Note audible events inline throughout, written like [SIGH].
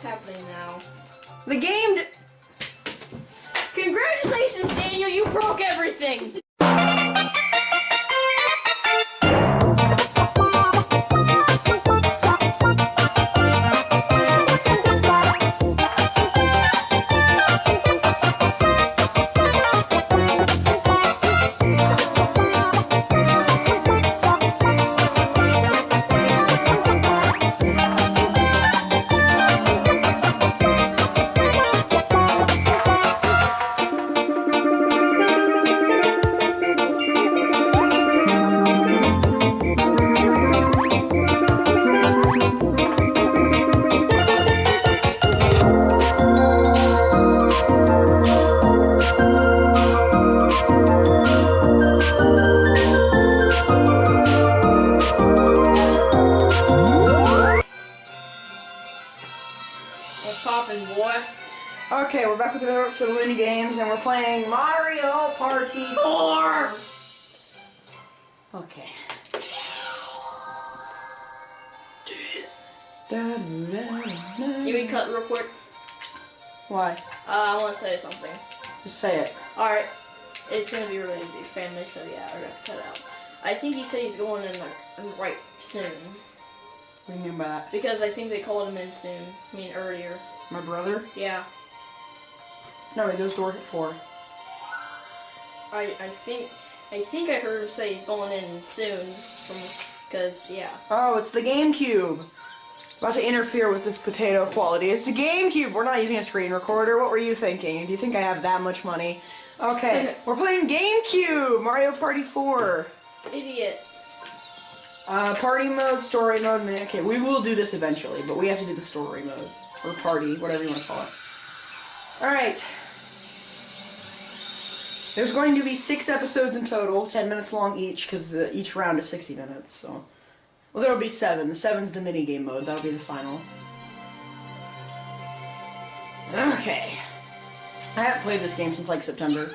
What's happening now? The game. Congratulations, Daniel! You broke everything! Back with another episode of Looney Games, and we're playing Mario Party 4. Okay. Can we cut real quick? Why? Uh, I want to say something. Just say it. Alright, it's gonna be really big family, so yeah, I gotta cut out. I think he said he's going in like right soon. What do you mean by that? Because I think they called him in soon. I mean earlier. My brother? Yeah. No, he goes to work at 4. I I think I think I heard him say he's going in soon. Because yeah. Oh, it's the GameCube. About to interfere with this potato quality. It's the GameCube. We're not using a screen recorder. What were you thinking? Do you think I have that much money? Okay, [LAUGHS] we're playing GameCube. Mario Party 4. Idiot. Uh, party mode, story mode. man, Okay, we will do this eventually, but we have to do the story mode or party, whatever you want to call it. All right. There's going to be six episodes in total, ten minutes long each, because each round is sixty minutes. So, well, there will be seven. The seven's the mini game mode. That'll be the final. Okay. I haven't played this game since like September.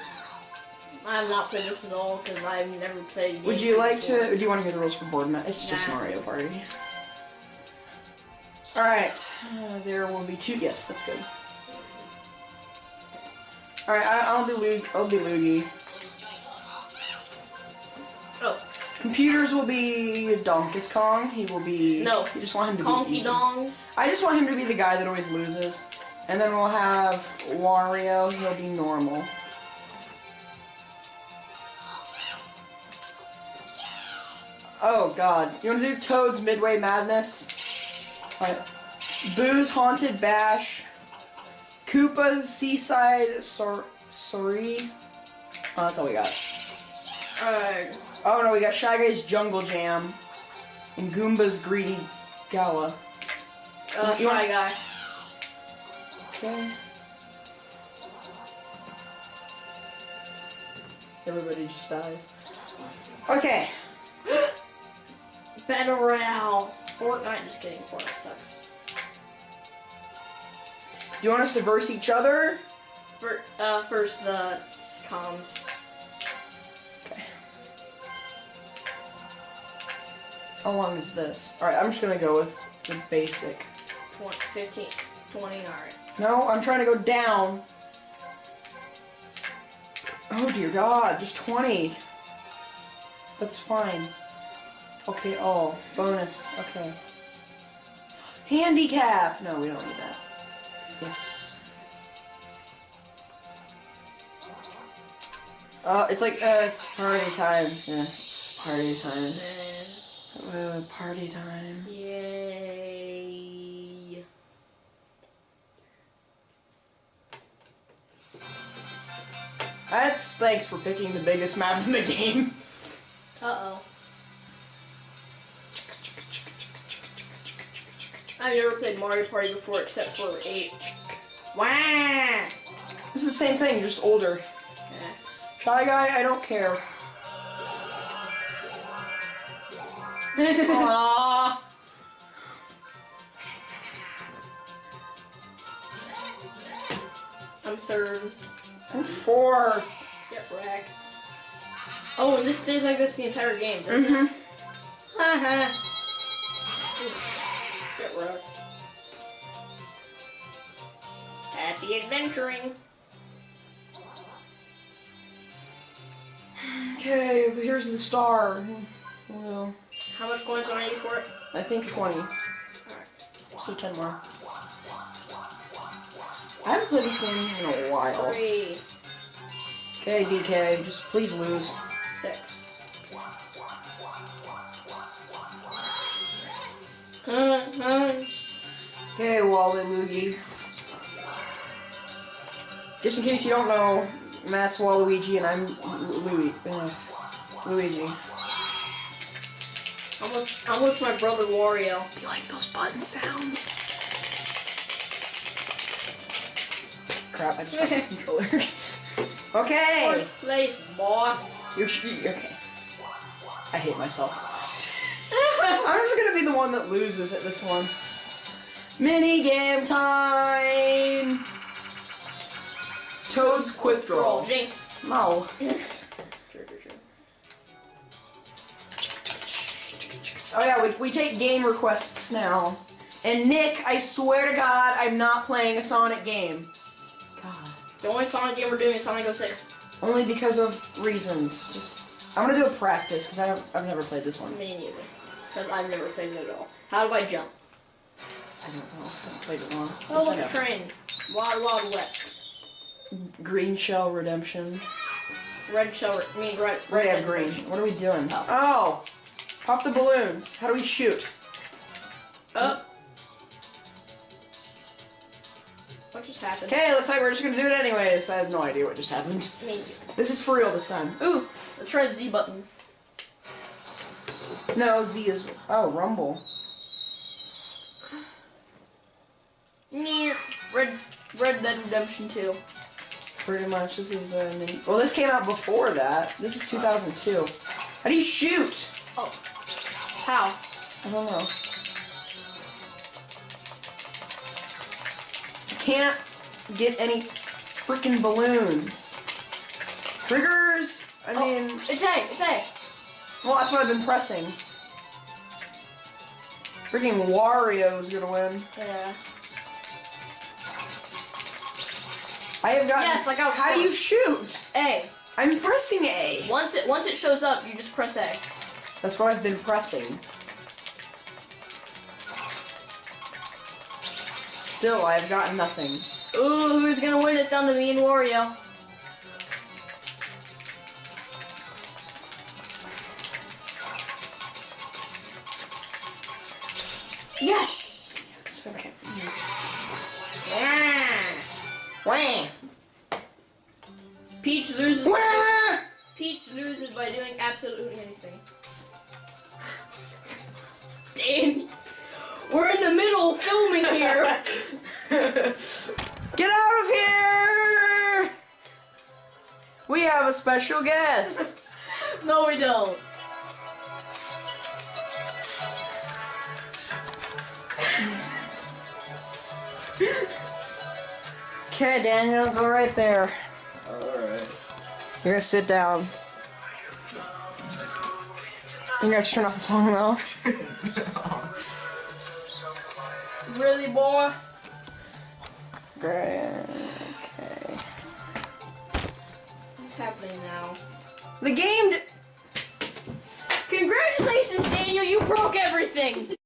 I have not played this at all because I've never played. Would you like before. to? Do you want to hear the rules for board match? It's just Mario Party. All right, uh, there will be two. Yes, that's good. All right, I, I'll be Luke. I'll be Luigi. Oh, Computers will be Donkey Kong. He will be. No. You just want him to be. Even. Dong. I just want him to be the guy that always loses. And then we'll have Wario. He'll be normal. Oh God! You want to do Toad's Midway Madness? Alright. Boo's Haunted Bash. Koopa's Seaside Sor Sorry. Oh, that's all we got. Alright. Oh no, we got Shy Guy's Jungle Jam. And Goomba's Greedy Gala. Uh, You Shy Guy. Okay. Everybody just dies. Okay. [GASPS] Battle Royale. Fortnite. Just kidding. Fortnite sucks. You want us to verse each other? For, uh, first the comms. Okay. How long is this? Alright, I'm just gonna go with the basic. 20, 15, 20, alright. No, I'm trying to go down. Oh dear god, just 20. That's fine. Okay, oh, bonus, okay. Handicap! No, we don't need that. Yes. Uh, it's like, uh, it's party time. Yeah, party time. Uh, party time. Yay. That's thanks for picking the biggest map in the [LAUGHS] game. Uh-oh. I've never played Mario Party before except for 8. Wah! This is the same thing, just older. Eh. Shy guy, I don't care. [LAUGHS] Aww. I'm third. I'm fourth. Get wrecked. Oh, and this stays like this the entire game, doesn't Mm-hmm. [LAUGHS] it? Haha. Happy adventuring. Okay, here's the star. Well, How much coins do I need for it? I think 20. Alright. So 10 more. I haven't played this game in a while. Three, Okay, DK, just please lose. six. [LAUGHS] Okay, Wally Loogie. Just in case you don't know, Matt's Waluigi and I'm Louis. Uh, Luigi. I'm with, I'm with my brother Wario. Do you like those button sounds? Crap, I just got the controller. okay! Fourth place, boy. You're okay. I hate myself. [LAUGHS] I'm just gonna be the one that loses at this one. Mini game time! Toad's quick draw. Jinx. No. Oh yeah, we, we take game requests now. And Nick, I swear to God, I'm not playing a Sonic game. God. The only Sonic game we're doing is Sonic 06. Only because of reasons. Just, I'm gonna do a practice because I've, I've never played this one. Me neither. Because I've never played it at all. How do I jump? I don't know. I haven't played it long. Oh, look, a train. Wild Wild West. Green Shell Redemption. Red shell, I mean red. Right, red yeah, green. version. What are we doing? Oh. Oh! Pop the balloons. How do we shoot? Oh. What just happened? Okay, looks like we're just gonna do it anyways. I have no idea what just happened. [LAUGHS] Me. This is for real this time. Ooh, let's try the Z button. No, Z is. Oh, Rumble. Red, Red Dead Redemption 2. Pretty much. This is the. Well, this came out before that. This is 2002. How do you shoot? Oh. How? I don't know. Can't get any freaking balloons. Triggers? I Oh, mean, it's A, it's A. well, that's what I've been pressing. Freaking Wario's gonna win. Yeah. I have gotten. Yes, I got How do you shoot? A. I'm pressing A. Once it once it shows up, you just press A. That's what I've been pressing. Still, I have gotten nothing. Ooh, who's gonna win? It's down to me and Wario. Yes! Just okay. Wah. Peach loses. Peach loses by doing absolutely anything. [LAUGHS] Dan, we're in the middle of filming here. [LAUGHS] Get out of here! We have a special guest. [LAUGHS] no, we don't. Okay, Daniel, go right there. Alright. You're gonna sit down. You're gonna turn off the song though. [LAUGHS] Really, boy? Great. Okay. What's happening now? The game. d- Congratulations, Daniel! You broke everything.